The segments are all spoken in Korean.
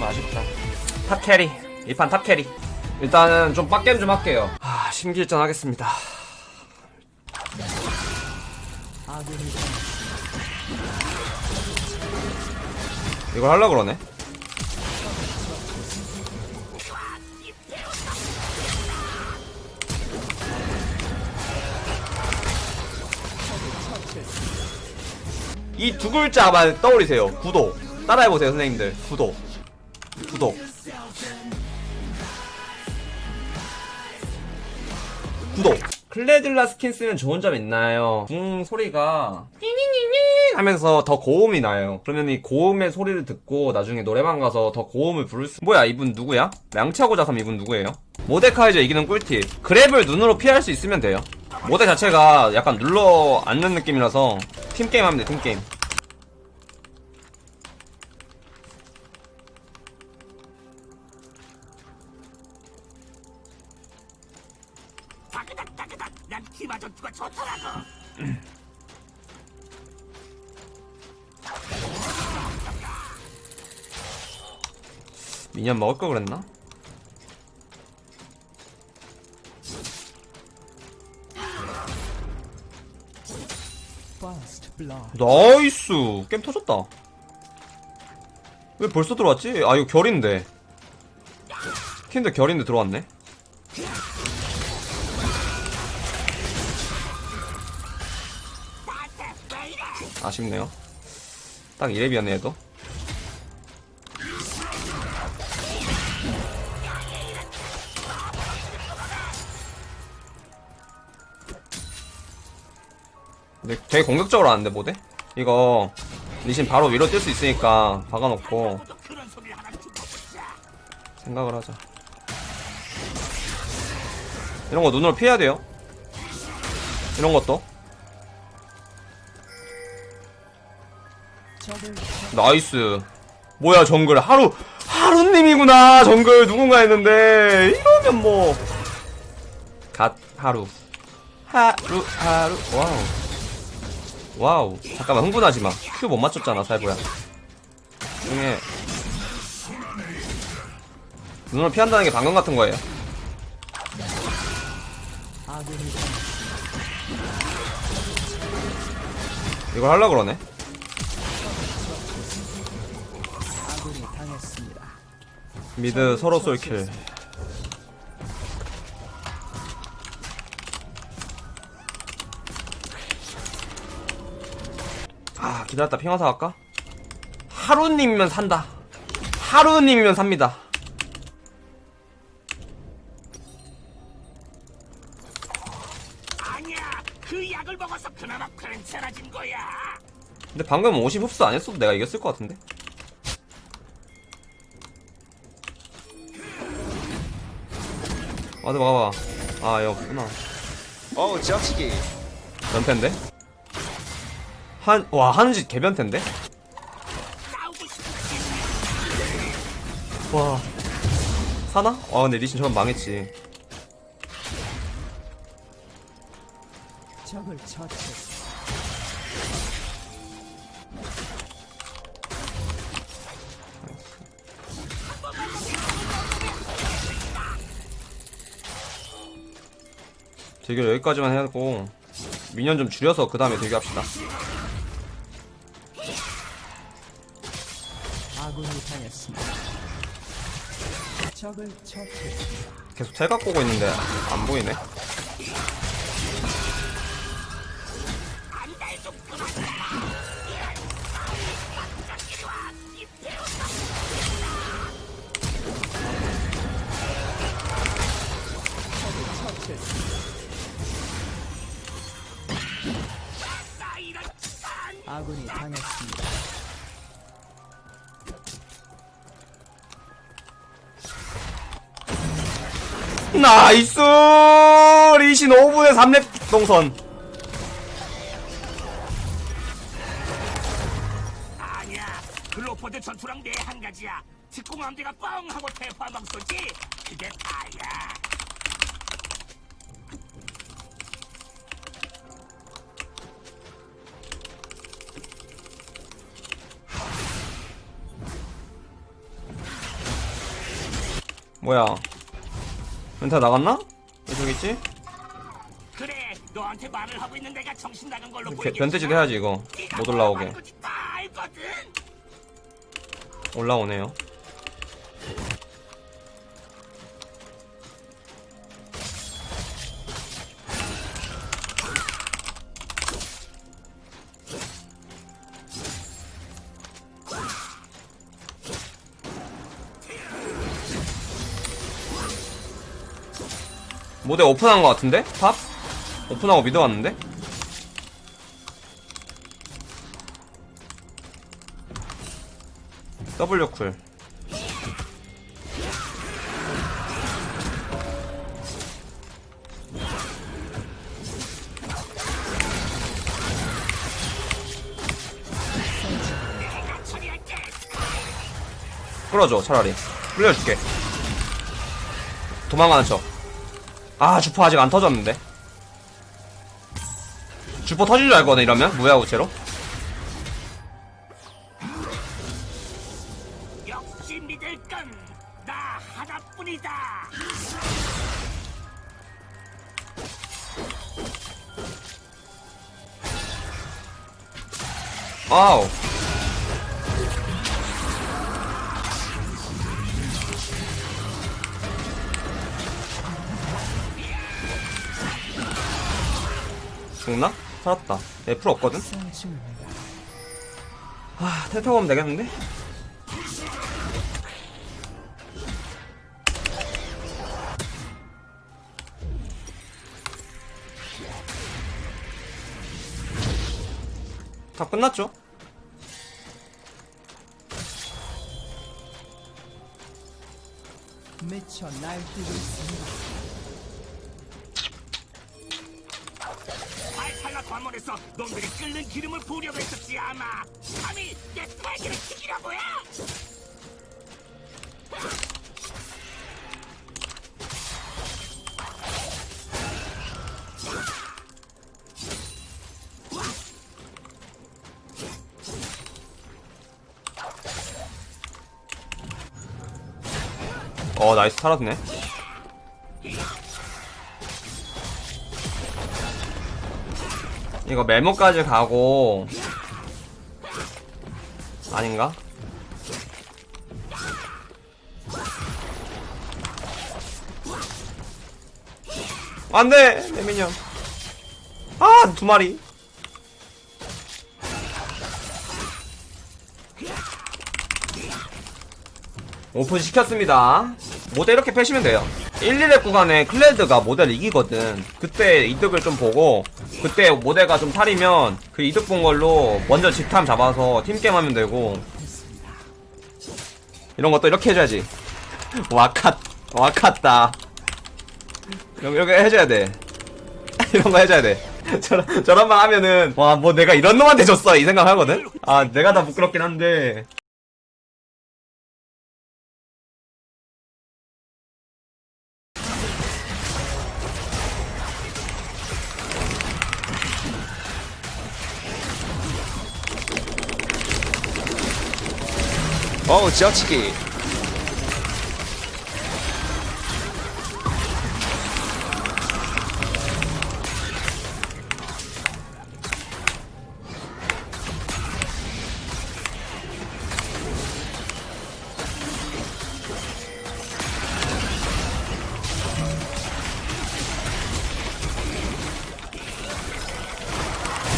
좀 아쉽다. top carry. 이 판 top carry. 일단은 좀 빡겜 좀 할게요. 아, 심기일전 하겠습니다. 이걸 하려고 그러네. 이 두 글자만 떠올리세요. 구독. 따라해보세요, 선생님들. 구독. 구독. 구독. 클레딜라 스킨 쓰면 좋은 점 있나요? 궁 소리가 하면서 더 고음이 나요. 그러면 이 고음의 소리를 듣고 나중에 노래방 가서 더 고음을 부를 수. 뭐야 이분 누구야? 양치하고 자삼 이분 누구예요? 모데카이저 이기는 꿀팁. grab을 눈으로 피할 수 있으면 돼요. 모데 자체가 약간 눌러 앉는 느낌이라서 팀게임 하면 돼 팀게임. 미니언 먹을 걸 그랬나? nice! 게임 터졌다. 왜 벌써 들어왔지? 아 이거 결인데. 스킨도 결인데 들어왔네. 아쉽네요. 딱 2렙이었네 얘도 근데 되게 공격적으로 하는데 모데? 이거 리신 바로 위로 뛸 수 있으니까 박아놓고 생각을 하자. 이런 거 눈으로 피해야 돼요? 이런 것도? nice. 뭐야 정글. 하루 하루님이구나 정글. 누군가 했는데. 이러면 뭐 갓 하루. 하루 하루. 와우 와우 잠깐만 흥분하지마 큐 못 맞췄잖아 살보야 중에 눈을 피한다는 게 방금 같은 거예요. 이걸 하려고 그러네. 미드 서로 쏠킬 아 기다렸다. 핑화사 갈까? 하루님이면 산다. 하루님이면 삽니다. 아니야. 그 약을 먹어서 그나마 괜찮아진 거야. 근데 방금 50 흡수 안 했어도 내가 이겼을 것 같은데? 와드 막아봐 아. 여기구나. 어우 지나치기. 변태인데? 한, 와, 한지 개변태인데? 싸우고 싶은 와. 사나? 아, 근데 리신 저건 망했지. 적을 처치했습니다. 대결 여기까지만 해야고, 미니언 좀 줄여서 그 다음에 대결합시다. 계속 탈각 보고 있는데, 안 보이네? 아군이 당했습니다. 나이스! 리신 5분에 3렙 동선. 아니야. 글로퍼드 전투랑 내 한 가지야. 특공함대가 뻥 하고 대화방 쏘지. 그게 다야. 뭐야 멘타 나갔나? 왜 저기 있지? 그래 너한테 말을 하고 있는 내가 정신 나간 걸로 개- 보이겠지? 변태짓 해야지 이거. 못 올라오게. 다 알거든. 올라오네요 모델 오픈한 것 같은데? 탑? 오픈하고 미드 왔는데? W 쿨 끌어줘 차라리 끌려줄게 도망가는 척 아 주포 아직 안 터졌는데? 주포 터질 줄 알거든 이러면? 무야우체로? 역시 믿을 건 나 하나뿐이다. 아우 죽나? 살았다 F 없거든? 쌍중입니다. 아 텔타고 하면 되겠는데? 다 끝났죠? 미쳐 날뛰고 있습니다. 관문에서 놈들이 끓는 기름을 부으려고 했었지 아마. 감히 내 살기를 튀기려고야! 어 나이스 살았네 이거 멜모까지 가고 아닌가? 안돼 내 미니언 아 두 마리 오픈 시켰습니다. 모델 이렇게 패시면 돼요. 1, 2렙 구간에 클레드가 모델 이기거든. 그때 이득을 좀 보고, 그때 모델가 좀 탈이면 그 이득 본 걸로 먼저 직탐 잡아서 팀게임 하면 되고, 이런 것도 이렇게 해줘야지. 와카, 와카다. 이런, 이렇게 해줘야 돼. 이런 거 해줘야 돼. 저런, 저런 말 하면은, 와, 뭐 내가 이런 놈한테 줬어. 이 생각 하거든? 아, 내가 다 부끄럽긴 한데. 어우 지어치기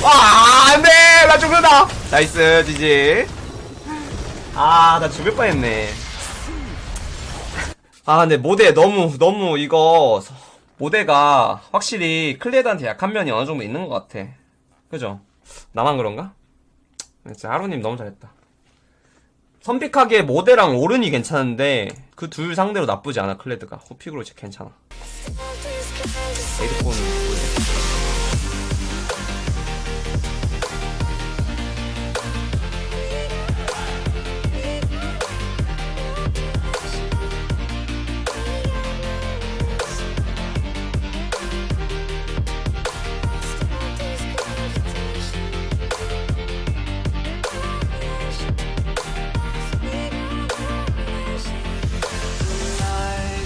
와, 안 돼! 나 죽는다! nice, GG. 아, 나 죽을 뻔 했네. 아, 근데 모데 너무, 너무 이거, 서- 모데가 확실히 클레드한테 약한 면이 어느 정도 있는 것 같아. 그죠? 나만 그런가? 진짜 하루님 너무 잘했다. 선픽하기에 모데랑 오른이 괜찮은데, 그 둘 상대로 나쁘지 않아, 클레드가. 후픽으로 진짜 괜찮아. 에이드폰.